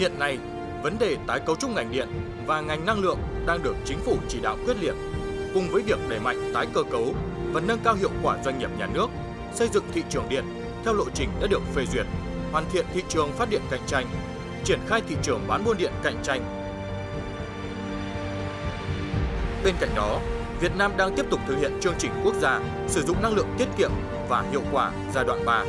Hiện nay, vấn đề tái cấu trúc ngành điện và ngành năng lượng đang được chính phủ chỉ đạo quyết liệt, cùng với việc đẩy mạnh tái cơ cấu và nâng cao hiệu quả doanh nghiệp nhà nước, xây dựng thị trường điện theo lộ trình đã được phê duyệt, hoàn thiện thị trường phát điện cạnh tranh, triển khai thị trường bán buôn điện cạnh tranh. Bên cạnh đó, Việt Nam đang tiếp tục thực hiện chương trình quốc gia sử dụng năng lượng tiết kiệm và hiệu quả giai đoạn 3